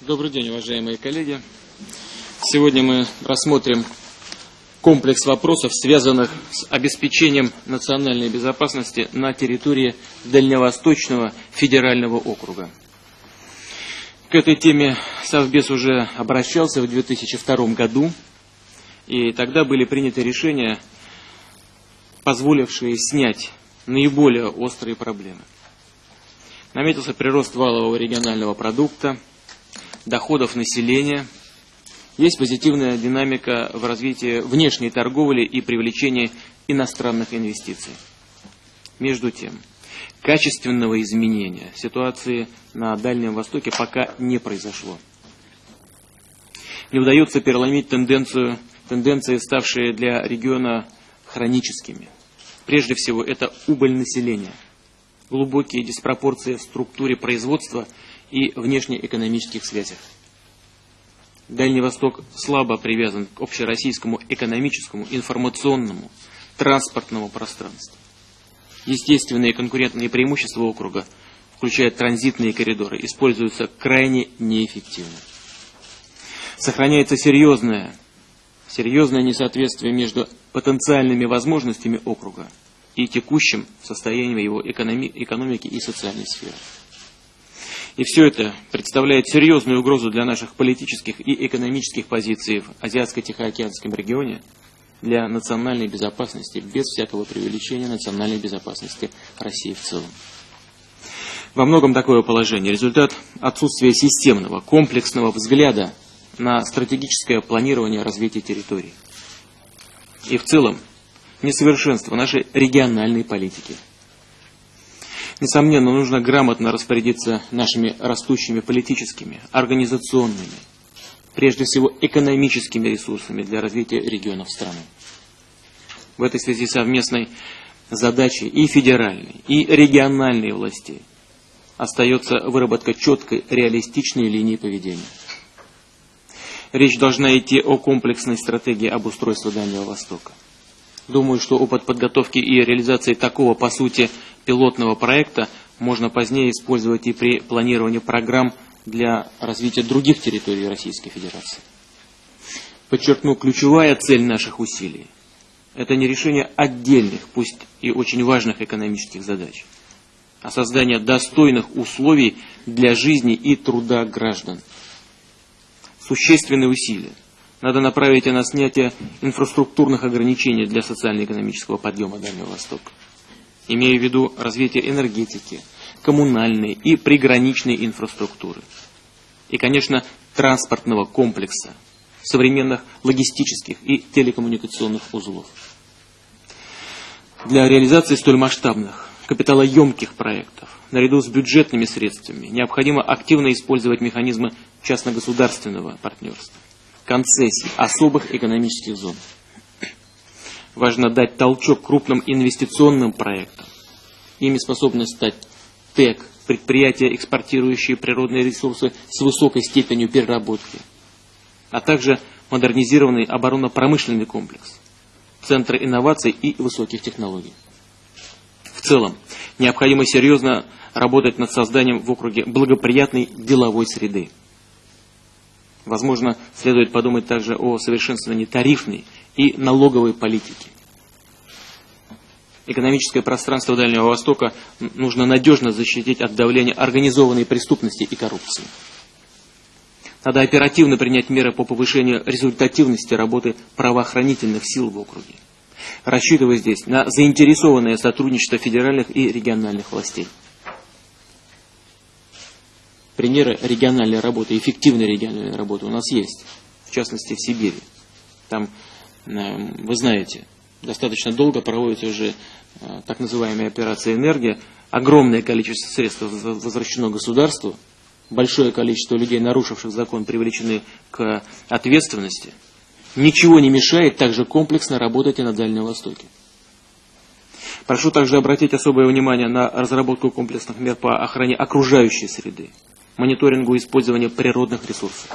Добрый день, уважаемые коллеги. Сегодня мы рассмотрим комплекс вопросов, связанных с обеспечением национальной безопасности на территории Дальневосточного федерального округа. К этой теме Совбез уже обращался в 2002 году, и тогда были приняты решения, позволившие снять наиболее острые проблемы. Наметился прирост валового регионального продукта, доходов населения. Есть позитивная динамика в развитии внешней торговли и привлечении иностранных инвестиций. Между тем, качественного изменения ситуации на Дальнем Востоке пока не произошло. Не удается переломить тенденцию, тенденции, ставшие для региона хроническими. Прежде всего, это убыль населения, глубокие диспропорции в структуре производства и внешнеэкономических связях. Дальний Восток слабо привязан к общероссийскому экономическому, информационному, транспортному пространству. Естественные конкурентные преимущества округа, включая транзитные коридоры, используются крайне неэффективно. Сохраняется серьезное, серьезное несоответствие между потенциальными возможностями округа и текущим состоянием его экономики и социальной сферы. И все это представляет серьезную угрозу для наших политических и экономических позиций в Азиатско-Тихоокеанском регионе, для национальной безопасности, без всякого преувеличения национальной безопасности России в целом. Во многом такое положение – результат отсутствия системного, комплексного взгляда на стратегическое планирование развития территорий. И в целом несовершенство нашей региональной политики – Несомненно, нужно грамотно распорядиться нашими растущими политическими, организационными, прежде всего экономическими ресурсами для развития регионов страны. В этой связи совместной задачей и федеральной, и региональной властей остается выработка четкой, реалистичной линии поведения. Речь должна идти о комплексной стратегии обустройства Дальнего Востока. Думаю, что опыт подготовки и реализации такого, по сути, пилотного проекта можно позднее использовать и при планировании программ для развития других территорий Российской Федерации. Подчеркну, ключевая цель наших усилий – это не решение отдельных, пусть и очень важных экономических задач, а создание достойных условий для жизни и труда граждан. Существенные усилия – надо направить на снятие инфраструктурных ограничений для социально-экономического подъема Дальнего Востока, имея в виду развитие энергетики, коммунальной и приграничной инфраструктуры. И, конечно, транспортного комплекса, современных логистических и телекоммуникационных узлов. Для реализации столь масштабных, капиталоемких проектов, наряду с бюджетными средствами, необходимо активно использовать механизмы частно-государственного партнерства концессий особых экономических зон. Важно дать толчок крупным инвестиционным проектам. Ими способны стать ТЭК, предприятия, экспортирующие природные ресурсы с высокой степенью переработки, а также модернизированный оборонно-промышленный комплекс, центры инноваций и высоких технологий. В целом, необходимо серьезно работать над созданием в округе благоприятной деловой среды. Возможно, следует подумать также о совершенствовании тарифной и налоговой политики. Экономическое пространство Дальнего Востока нужно надежно защитить от давления организованной преступности и коррупции. Надо оперативно принять меры по повышению результативности работы правоохранительных сил в округе, рассчитывая здесь на заинтересованное сотрудничество федеральных и региональных властей примеры региональной работы, эффективной региональной работы у нас есть, в частности в Сибири. Там, э, вы знаете, достаточно долго проводится уже э, так называемая операция «Энергия», огромное количество средств возвращено государству, большое количество людей, нарушивших закон, привлечены к ответственности. Ничего не мешает также комплексно работать и на Дальнем Востоке. Прошу также обратить особое внимание на разработку комплексных мер по охране окружающей среды мониторингу использования природных ресурсов.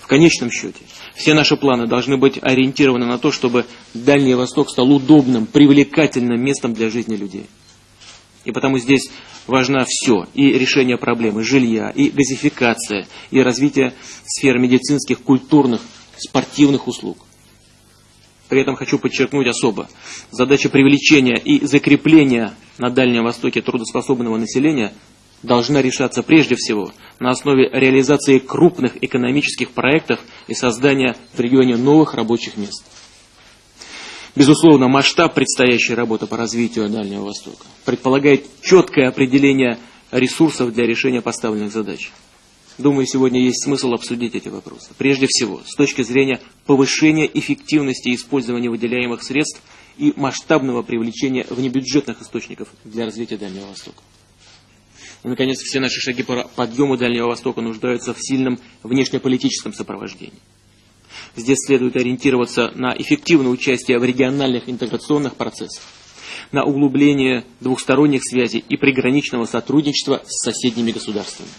В конечном счете, все наши планы должны быть ориентированы на то, чтобы Дальний Восток стал удобным, привлекательным местом для жизни людей. И потому здесь важно все. И решение проблемы жилья, и газификация, и развитие сферы медицинских, культурных, спортивных услуг. При этом хочу подчеркнуть особо, задача привлечения и закрепления на Дальнем Востоке трудоспособного населения должна решаться прежде всего на основе реализации крупных экономических проектов и создания в регионе новых рабочих мест. Безусловно, масштаб предстоящей работы по развитию Дальнего Востока предполагает четкое определение ресурсов для решения поставленных задач. Думаю, сегодня есть смысл обсудить эти вопросы. Прежде всего, с точки зрения повышения эффективности использования выделяемых средств и масштабного привлечения внебюджетных источников для развития Дальнего Востока. И, наконец, все наши шаги по подъему Дальнего Востока нуждаются в сильном внешнеполитическом сопровождении. Здесь следует ориентироваться на эффективное участие в региональных интеграционных процессах, на углубление двухсторонних связей и приграничного сотрудничества с соседними государствами.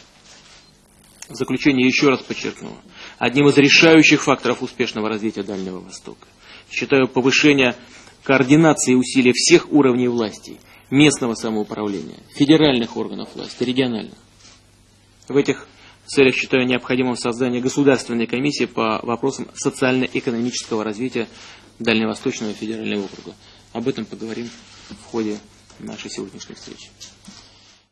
В заключение еще раз подчеркну, одним из решающих факторов успешного развития Дальнего Востока считаю повышение координации усилий всех уровней власти, местного самоуправления, федеральных органов власти, региональных. В этих целях считаю необходимым создание государственной комиссии по вопросам социально-экономического развития Дальневосточного федерального округа. Об этом поговорим в ходе нашей сегодняшней встречи.